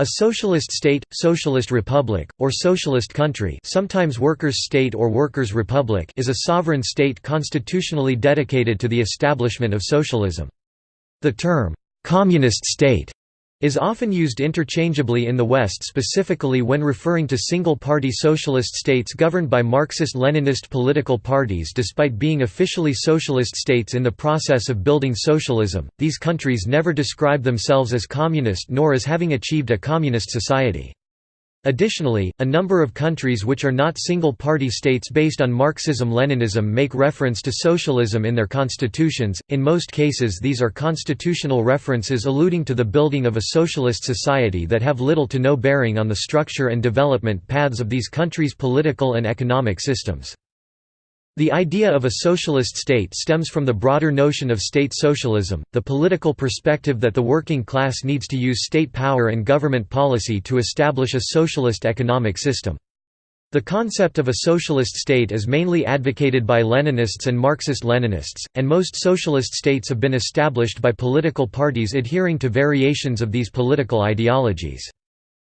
A socialist state, socialist republic, or socialist country sometimes workers' state or workers' republic is a sovereign state constitutionally dedicated to the establishment of socialism. The term, "'communist state' is often used interchangeably in the West specifically when referring to single-party socialist states governed by Marxist-Leninist political parties despite being officially socialist states in the process of building socialism, these countries never describe themselves as communist nor as having achieved a communist society. Additionally, a number of countries which are not single-party states based on Marxism-Leninism make reference to socialism in their constitutions, in most cases these are constitutional references alluding to the building of a socialist society that have little to no bearing on the structure and development paths of these countries' political and economic systems. The idea of a socialist state stems from the broader notion of state socialism, the political perspective that the working class needs to use state power and government policy to establish a socialist economic system. The concept of a socialist state is mainly advocated by Leninists and Marxist-Leninists, and most socialist states have been established by political parties adhering to variations of these political ideologies.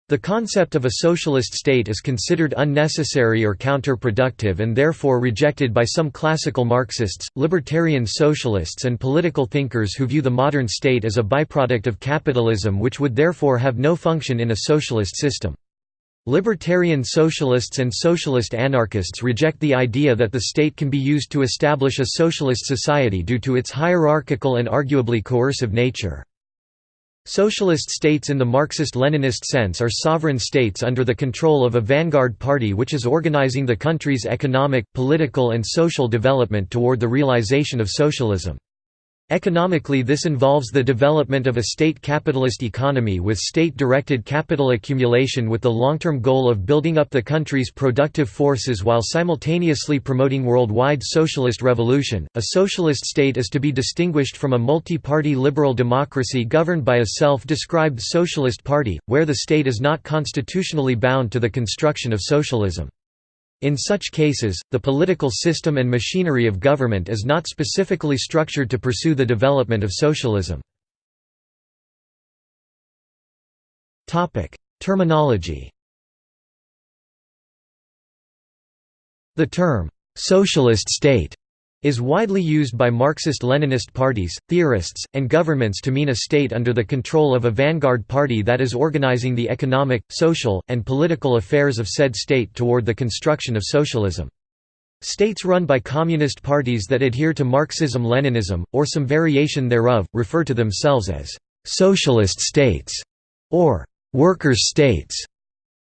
The concept of a socialist state is considered unnecessary or counterproductive and therefore rejected by some classical Marxists, libertarian socialists and political thinkers who view the modern state as a byproduct of capitalism which would therefore have no function in a socialist system. Libertarian socialists and socialist anarchists reject the idea that the state can be used to establish a socialist society due to its hierarchical and arguably coercive nature. Socialist states in the Marxist-Leninist sense are sovereign states under the control of a vanguard party which is organizing the country's economic, political and social development toward the realization of socialism. Economically this involves the development of a state capitalist economy with state-directed capital accumulation with the long-term goal of building up the country's productive forces while simultaneously promoting worldwide socialist revolution. A socialist state is to be distinguished from a multi-party liberal democracy governed by a self-described socialist party, where the state is not constitutionally bound to the construction of socialism. In such cases, the political system and machinery of government is not specifically structured to pursue the development of socialism. Terminology The term, "'socialist state' is widely used by Marxist-Leninist parties, theorists, and governments to mean a state under the control of a vanguard party that is organizing the economic, social, and political affairs of said state toward the construction of socialism. States run by communist parties that adhere to Marxism-Leninism, or some variation thereof, refer to themselves as «socialist states» or «workers' states».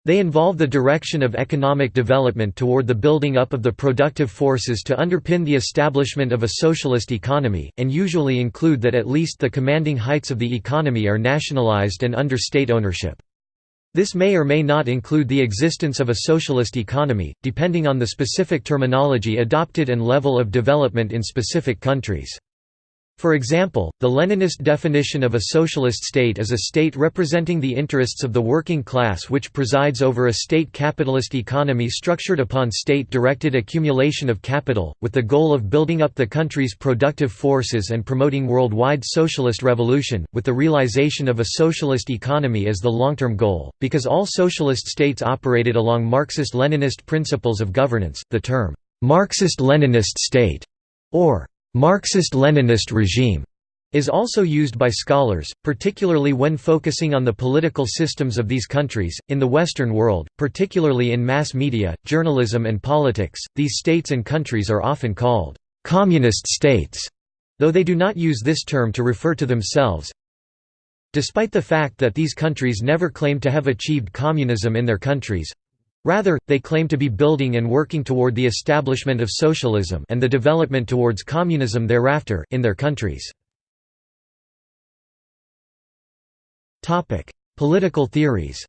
They involve the direction of economic development toward the building up of the productive forces to underpin the establishment of a socialist economy, and usually include that at least the commanding heights of the economy are nationalized and under state ownership. This may or may not include the existence of a socialist economy, depending on the specific terminology adopted and level of development in specific countries. For example, the Leninist definition of a socialist state is a state representing the interests of the working class which presides over a state capitalist economy structured upon state-directed accumulation of capital, with the goal of building up the country's productive forces and promoting worldwide socialist revolution, with the realization of a socialist economy as the long-term goal. Because all socialist states operated along Marxist-Leninist principles of governance, the term, Marxist-Leninist state, or Marxist-Leninist regime is also used by scholars, particularly when focusing on the political systems of these countries. In the Western world, particularly in mass media, journalism, and politics, these states and countries are often called communist states, though they do not use this term to refer to themselves. Despite the fact that these countries never claim to have achieved communism in their countries, Rather, they claim to be building and working toward the establishment of socialism and the development towards communism thereafter, in their countries. Political theories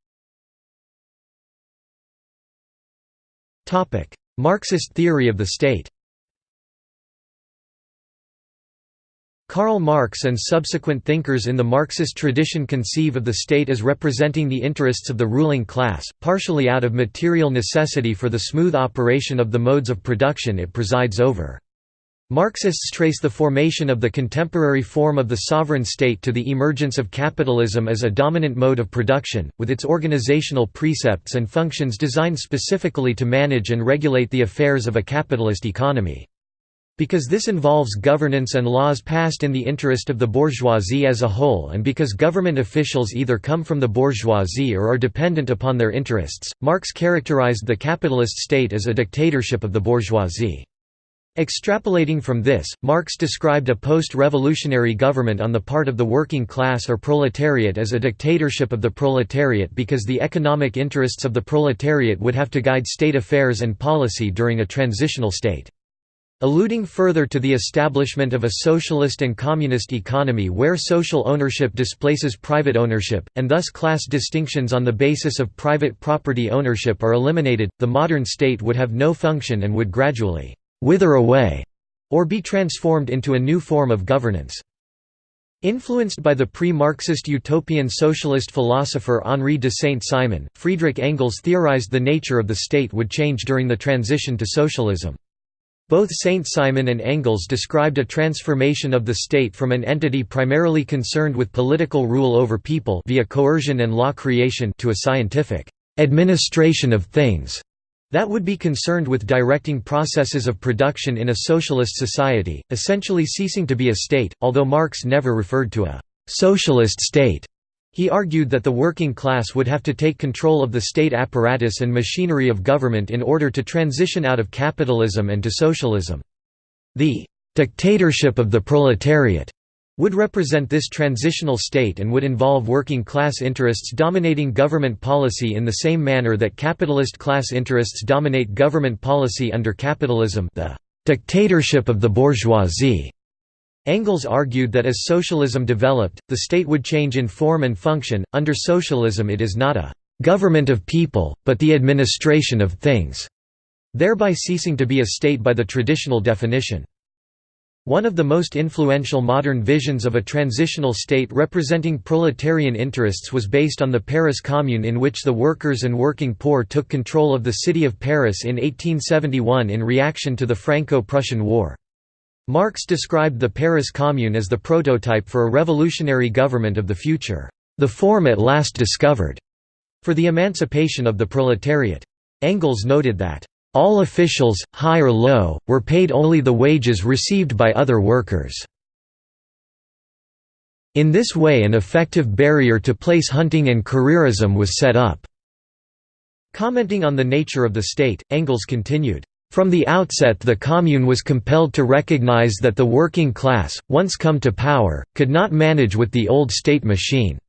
Marxist theory of the state Karl Marx and subsequent thinkers in the Marxist tradition conceive of the state as representing the interests of the ruling class, partially out of material necessity for the smooth operation of the modes of production it presides over. Marxists trace the formation of the contemporary form of the sovereign state to the emergence of capitalism as a dominant mode of production, with its organizational precepts and functions designed specifically to manage and regulate the affairs of a capitalist economy. Because this involves governance and laws passed in the interest of the bourgeoisie as a whole and because government officials either come from the bourgeoisie or are dependent upon their interests, Marx characterized the capitalist state as a dictatorship of the bourgeoisie. Extrapolating from this, Marx described a post-revolutionary government on the part of the working class or proletariat as a dictatorship of the proletariat because the economic interests of the proletariat would have to guide state affairs and policy during a transitional state. Alluding further to the establishment of a socialist and communist economy where social ownership displaces private ownership, and thus class distinctions on the basis of private property ownership are eliminated, the modern state would have no function and would gradually wither away, or be transformed into a new form of governance. Influenced by the pre-Marxist utopian socialist philosopher Henri de Saint-Simon, Friedrich Engels theorized the nature of the state would change during the transition to socialism. Both Saint-Simon and Engels described a transformation of the state from an entity primarily concerned with political rule over people via coercion and law creation to a scientific administration of things that would be concerned with directing processes of production in a socialist society, essentially ceasing to be a state, although Marx never referred to a «socialist state». He argued that the working class would have to take control of the state apparatus and machinery of government in order to transition out of capitalism and to socialism. The «dictatorship of the proletariat» would represent this transitional state and would involve working class interests dominating government policy in the same manner that capitalist class interests dominate government policy under capitalism the dictatorship of the bourgeoisie. Engels argued that as socialism developed, the state would change in form and function. Under socialism, it is not a government of people, but the administration of things, thereby ceasing to be a state by the traditional definition. One of the most influential modern visions of a transitional state representing proletarian interests was based on the Paris Commune in which the workers and working poor took control of the city of Paris in 1871 in reaction to the Franco-Prussian War. Marx described the Paris Commune as the prototype for a revolutionary government of the future, the form at last discovered, for the emancipation of the proletariat. Engels noted that all officials, high or low, were paid only the wages received by other workers. In this way an effective barrier to place hunting and careerism was set up. Commenting on the nature of the state, Engels continued, from the outset the Commune was compelled to recognize that the working class, once come to power, could not manage with the old state machine.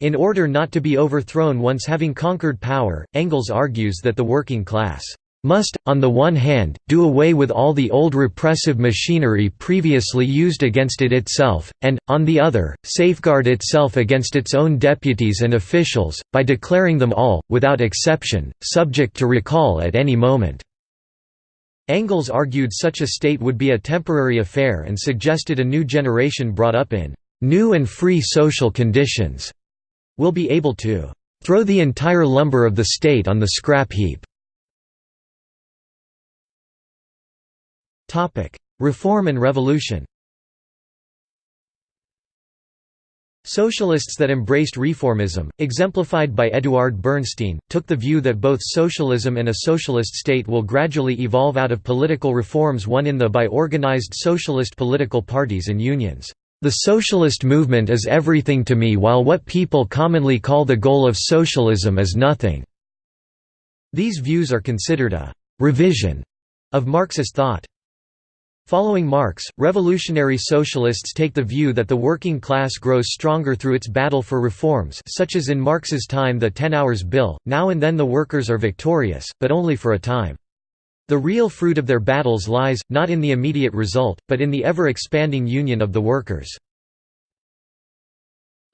In order not to be overthrown once having conquered power, Engels argues that the working class must, on the one hand, do away with all the old repressive machinery previously used against it itself, and, on the other, safeguard itself against its own deputies and officials, by declaring them all, without exception, subject to recall at any moment. Engels argued such a state would be a temporary affair and suggested a new generation brought up in new and free social conditions will be able to throw the entire lumber of the state on the scrap heap. Reform and revolution Socialists that embraced reformism, exemplified by Eduard Bernstein, took the view that both socialism and a socialist state will gradually evolve out of political reforms won in the by organized socialist political parties and unions. The socialist movement is everything to me while what people commonly call the goal of socialism is nothing." These views are considered a «revision» of Marxist thought. Following Marx, revolutionary socialists take the view that the working class grows stronger through its battle for reforms such as in Marx's time the Ten Hours Bill, now and then the workers are victorious, but only for a time. The real fruit of their battles lies, not in the immediate result, but in the ever-expanding union of the workers.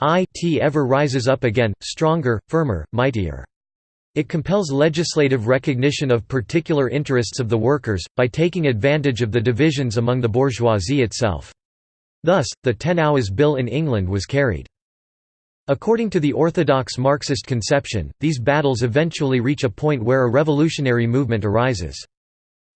It ever rises up again, stronger, firmer, mightier. It compels legislative recognition of particular interests of the workers, by taking advantage of the divisions among the bourgeoisie itself. Thus, the Ten Hours Bill in England was carried. According to the orthodox Marxist conception, these battles eventually reach a point where a revolutionary movement arises.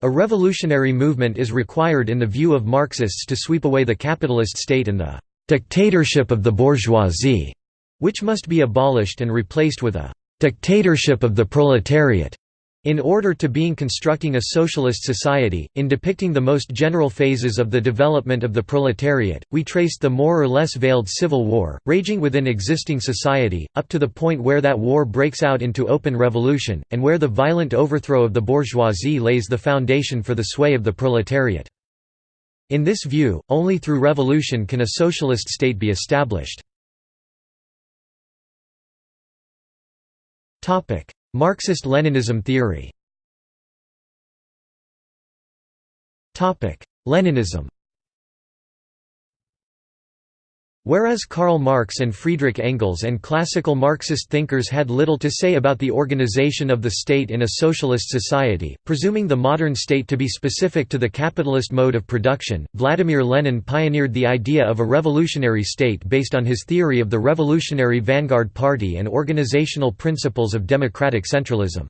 A revolutionary movement is required in the view of Marxists to sweep away the capitalist state and the «dictatorship of the bourgeoisie», which must be abolished and replaced with a «dictatorship of the proletariat» In order to being constructing a socialist society, in depicting the most general phases of the development of the proletariat, we traced the more or less veiled civil war, raging within existing society, up to the point where that war breaks out into open revolution, and where the violent overthrow of the bourgeoisie lays the foundation for the sway of the proletariat. In this view, only through revolution can a socialist state be established. Marxist-Leninism theory. Leninism Whereas Karl Marx and Friedrich Engels and classical Marxist thinkers had little to say about the organization of the state in a socialist society, presuming the modern state to be specific to the capitalist mode of production, Vladimir Lenin pioneered the idea of a revolutionary state based on his theory of the Revolutionary Vanguard Party and organizational principles of democratic centralism.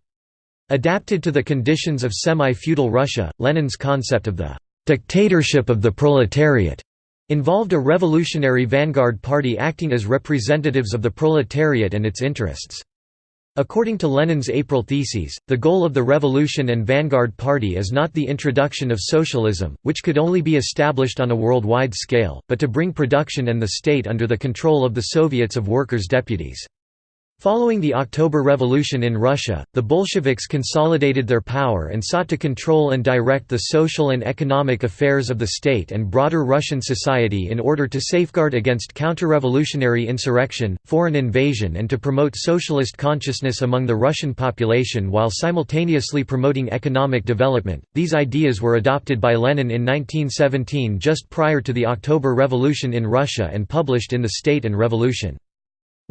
Adapted to the conditions of semi-feudal Russia, Lenin's concept of the «dictatorship of the proletariat» involved a revolutionary vanguard party acting as representatives of the proletariat and its interests. According to Lenin's April Theses, the goal of the Revolutionary Vanguard Party is not the introduction of socialism, which could only be established on a worldwide scale, but to bring production and the state under the control of the Soviets of Workers' Deputies. Following the October Revolution in Russia, the Bolsheviks consolidated their power and sought to control and direct the social and economic affairs of the state and broader Russian society in order to safeguard against counter-revolutionary insurrection, foreign invasion and to promote socialist consciousness among the Russian population while simultaneously promoting economic development. These ideas were adopted by Lenin in 1917 just prior to the October Revolution in Russia and published in The State and Revolution.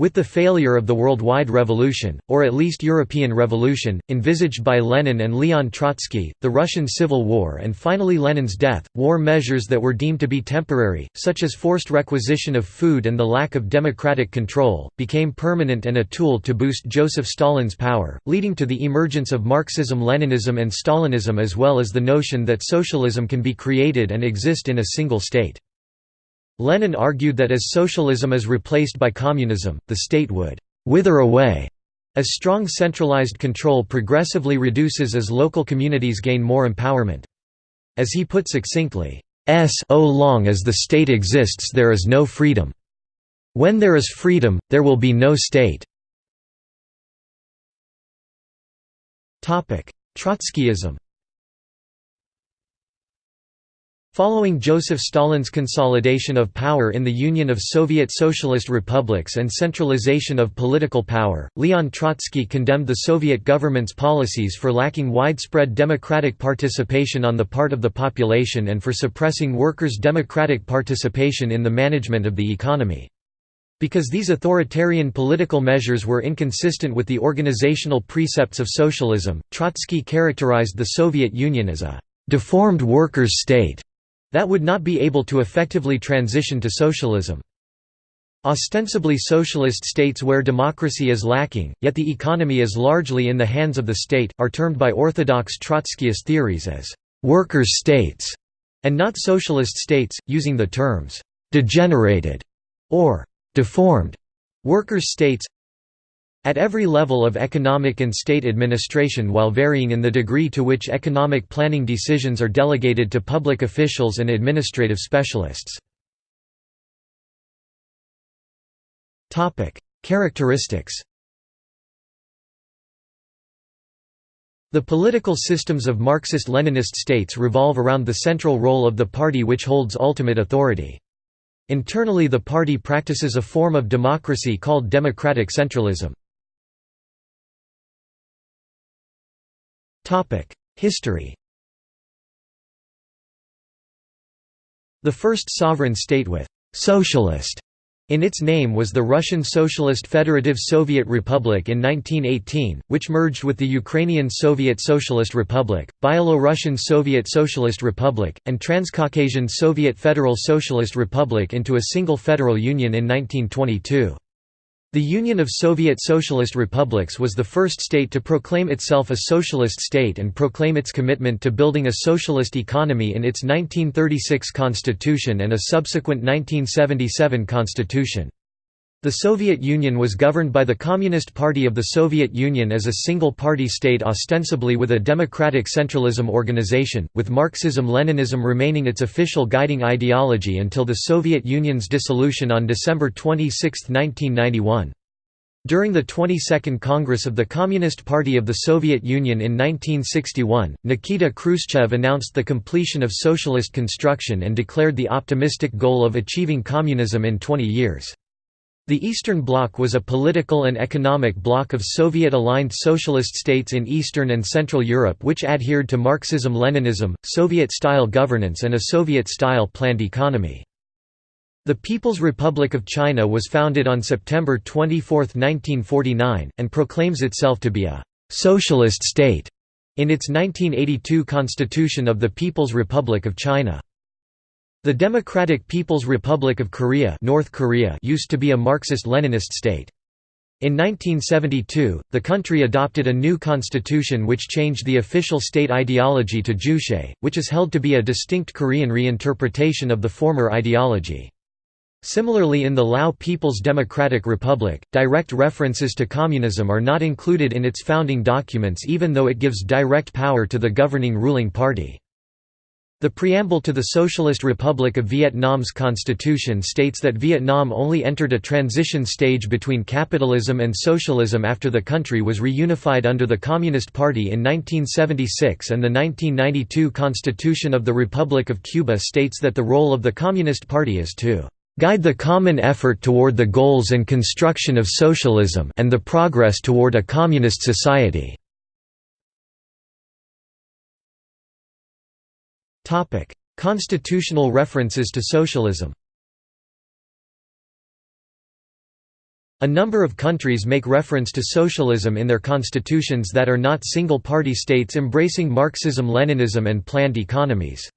With the failure of the worldwide revolution, or at least European revolution, envisaged by Lenin and Leon Trotsky, the Russian Civil War and finally Lenin's death, war measures that were deemed to be temporary, such as forced requisition of food and the lack of democratic control, became permanent and a tool to boost Joseph Stalin's power, leading to the emergence of Marxism-Leninism and Stalinism as well as the notion that socialism can be created and exist in a single state. Lenin argued that as socialism is replaced by communism, the state would «wither away» as strong centralized control progressively reduces as local communities gain more empowerment. As he put succinctly, "So long as the state exists there is no freedom. When there is freedom, there will be no state." Trotskyism Following Joseph Stalin's consolidation of power in the Union of Soviet Socialist Republics and centralization of political power, Leon Trotsky condemned the Soviet government's policies for lacking widespread democratic participation on the part of the population and for suppressing workers' democratic participation in the management of the economy. Because these authoritarian political measures were inconsistent with the organizational precepts of socialism, Trotsky characterized the Soviet Union as a «deformed workers' state» that would not be able to effectively transition to socialism. Ostensibly socialist states where democracy is lacking, yet the economy is largely in the hands of the state, are termed by orthodox Trotskyist theories as «workers' states» and not socialist states, using the terms «degenerated» or «deformed» workers' states at every level of economic and state administration while varying in the degree to which economic planning decisions are delegated to public officials and administrative specialists. Characteristics The political systems of Marxist-Leninist states revolve around the central role of the party which holds ultimate authority. Internally the party practices a form of democracy called democratic centralism. History The first sovereign state with «socialist» in its name was the Russian Socialist Federative Soviet Republic in 1918, which merged with the Ukrainian Soviet Socialist Republic, Byelorussian Soviet Socialist Republic, and Transcaucasian Soviet Federal Socialist Republic into a single federal union in 1922. The Union of Soviet Socialist Republics was the first state to proclaim itself a socialist state and proclaim its commitment to building a socialist economy in its 1936 constitution and a subsequent 1977 constitution. The Soviet Union was governed by the Communist Party of the Soviet Union as a single-party state ostensibly with a democratic centralism organization, with Marxism-Leninism remaining its official guiding ideology until the Soviet Union's dissolution on December 26, 1991. During the 22nd Congress of the Communist Party of the Soviet Union in 1961, Nikita Khrushchev announced the completion of socialist construction and declared the optimistic goal of achieving communism in 20 years. The Eastern Bloc was a political and economic bloc of Soviet-aligned socialist states in Eastern and Central Europe which adhered to Marxism-Leninism, Soviet-style governance and a Soviet-style planned economy. The People's Republic of China was founded on September 24, 1949, and proclaims itself to be a «socialist state» in its 1982 Constitution of the People's Republic of China. The Democratic People's Republic of Korea, North Korea used to be a Marxist-Leninist state. In 1972, the country adopted a new constitution which changed the official state ideology to Juche, which is held to be a distinct Korean reinterpretation of the former ideology. Similarly in the Lao People's Democratic Republic, direct references to communism are not included in its founding documents even though it gives direct power to the governing ruling party. The preamble to the Socialist Republic of Vietnam's constitution states that Vietnam only entered a transition stage between capitalism and socialism after the country was reunified under the Communist Party in 1976 and the 1992 Constitution of the Republic of Cuba states that the role of the Communist Party is to guide the common effort toward the goals and construction of socialism and the progress toward a communist society." Topic: Constitutional references to socialism. A number of countries make reference to socialism in their constitutions that are not single-party states embracing Marxism-Leninism and planned economies.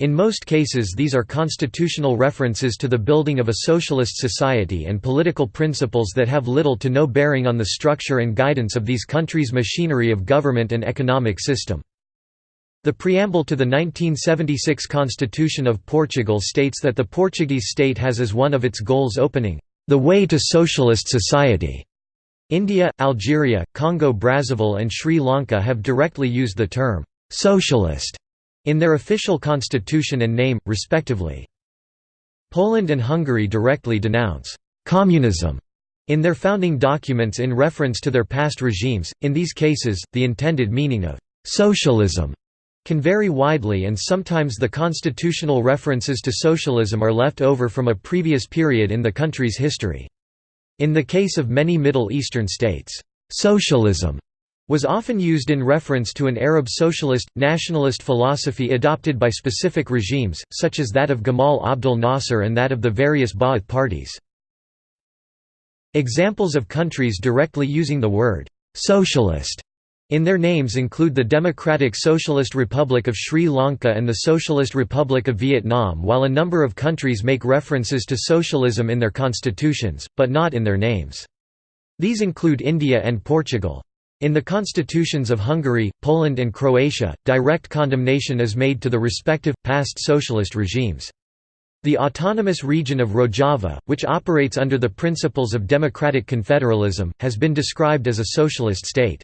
In most cases these are constitutional references to the building of a socialist society and political principles that have little to no bearing on the structure and guidance of these countries' machinery of government and economic system. The preamble to the 1976 Constitution of Portugal states that the Portuguese state has as one of its goals opening the way to socialist society. India, Algeria, Congo-Brazzaville and Sri Lanka have directly used the term «socialist» in their official constitution and name, respectively. Poland and Hungary directly denounce «communism» in their founding documents in reference to their past regimes, in these cases, the intended meaning of «socialism» can vary widely and sometimes the constitutional references to socialism are left over from a previous period in the country's history. In the case of many Middle Eastern states, socialism was often used in reference to an Arab socialist, nationalist philosophy adopted by specific regimes, such as that of Gamal Abdel Nasser and that of the various Ba'ath parties. Examples of countries directly using the word «socialist» In their names include the Democratic Socialist Republic of Sri Lanka and the Socialist Republic of Vietnam while a number of countries make references to socialism in their constitutions, but not in their names. These include India and Portugal. In the constitutions of Hungary, Poland and Croatia, direct condemnation is made to the respective, past socialist regimes. The autonomous region of Rojava, which operates under the principles of democratic confederalism, has been described as a socialist state.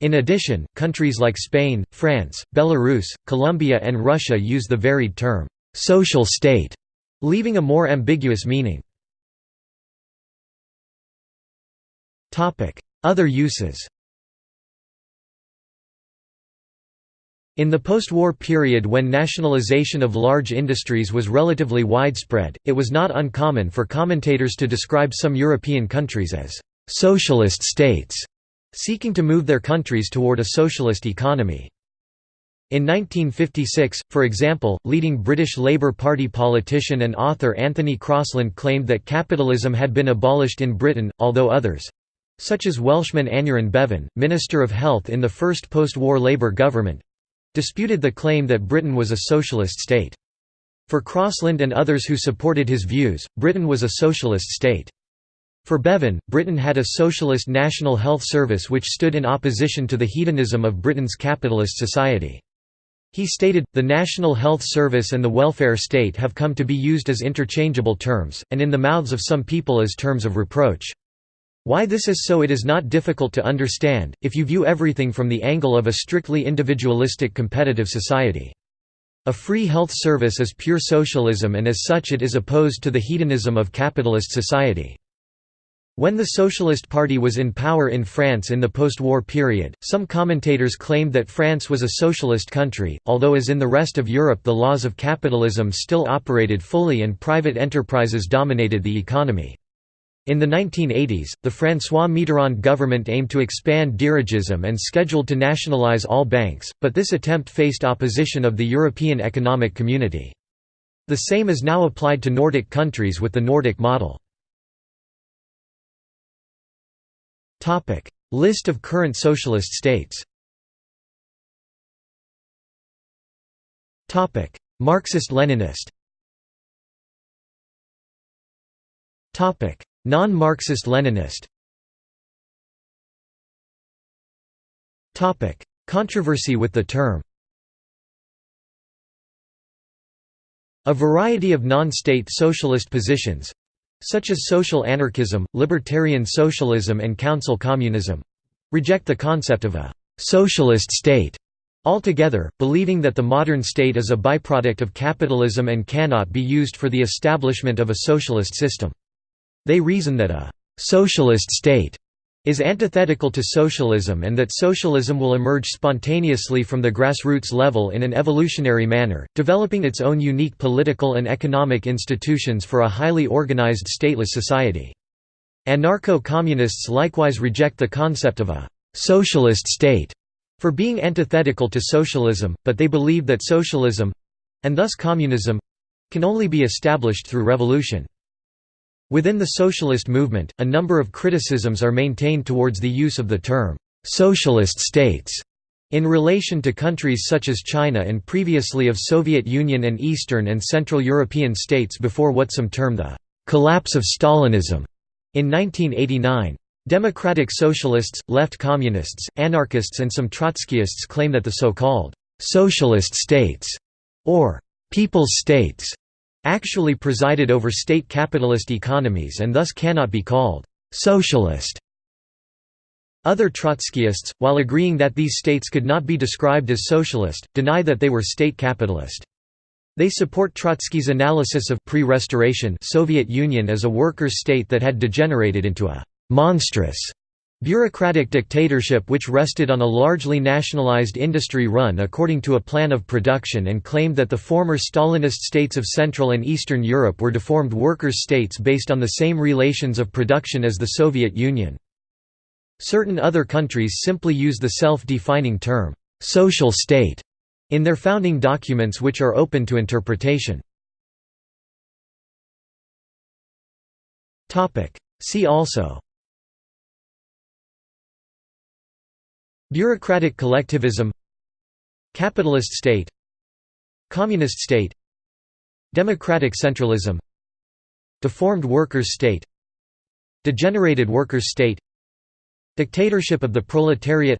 In addition, countries like Spain, France, Belarus, Colombia and Russia use the varied term, "'social state' leaving a more ambiguous meaning. Other uses In the post-war period when nationalization of large industries was relatively widespread, it was not uncommon for commentators to describe some European countries as «socialist states» seeking to move their countries toward a socialist economy. In 1956, for example, leading British Labour Party politician and author Anthony Crosland claimed that capitalism had been abolished in Britain, although others—such as Welshman Aneurin Bevan, Minister of Health in the first post-war Labour government—disputed the claim that Britain was a socialist state. For Crosland and others who supported his views, Britain was a socialist state. For Bevan, Britain had a socialist national health service which stood in opposition to the hedonism of Britain's capitalist society. He stated, the National Health Service and the welfare state have come to be used as interchangeable terms, and in the mouths of some people as terms of reproach. Why this is so it is not difficult to understand, if you view everything from the angle of a strictly individualistic competitive society. A free health service is pure socialism and as such it is opposed to the hedonism of capitalist society. When the Socialist Party was in power in France in the post-war period, some commentators claimed that France was a socialist country, although as in the rest of Europe the laws of capitalism still operated fully and private enterprises dominated the economy. In the 1980s, the François Mitterrand government aimed to expand dirigism and scheduled to nationalize all banks, but this attempt faced opposition of the European Economic Community. The same is now applied to Nordic countries with the Nordic model. List of current socialist states. Marxist-Leninist Non-Marxist-Leninist Controversy with the term. A variety of non-state socialist positions, such as social anarchism, libertarian socialism and council communism reject the concept of a «socialist state» altogether, believing that the modern state is a byproduct of capitalism and cannot be used for the establishment of a socialist system. They reason that a «socialist state» is antithetical to socialism and that socialism will emerge spontaneously from the grassroots level in an evolutionary manner, developing its own unique political and economic institutions for a highly organized stateless society. Anarcho-communists likewise reject the concept of a «socialist state» for being antithetical to socialism, but they believe that socialism—and thus communism—can only be established through revolution. Within the socialist movement, a number of criticisms are maintained towards the use of the term, "'socialist states' in relation to countries such as China and previously of Soviet Union and Eastern and Central European states before what some term the "'collapse of Stalinism' in 1989. Democratic socialists, left communists, anarchists and some Trotskyists claim that the so-called "'socialist states' or "'people's states' actually presided over state capitalist economies and thus cannot be called «socialist». Other Trotskyists, while agreeing that these states could not be described as socialist, deny that they were state capitalist. They support Trotsky's analysis of pre-restoration Soviet Union as a workers' state that had degenerated into a «monstrous» Bureaucratic dictatorship which rested on a largely nationalized industry run according to a plan of production and claimed that the former Stalinist states of Central and Eastern Europe were deformed workers' states based on the same relations of production as the Soviet Union. Certain other countries simply use the self-defining term, "'social state' in their founding documents which are open to interpretation. See also Bureaucratic collectivism Capitalist state Communist state Democratic centralism Deformed workers' state Degenerated workers' state Dictatorship of the proletariat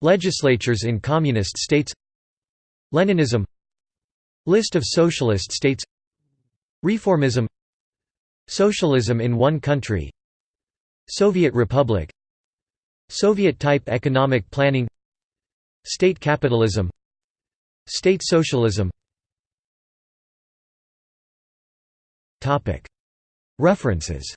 Legislatures in communist states Leninism List of socialist states Reformism Socialism in one country Soviet Republic Soviet-type economic planning State capitalism State socialism. References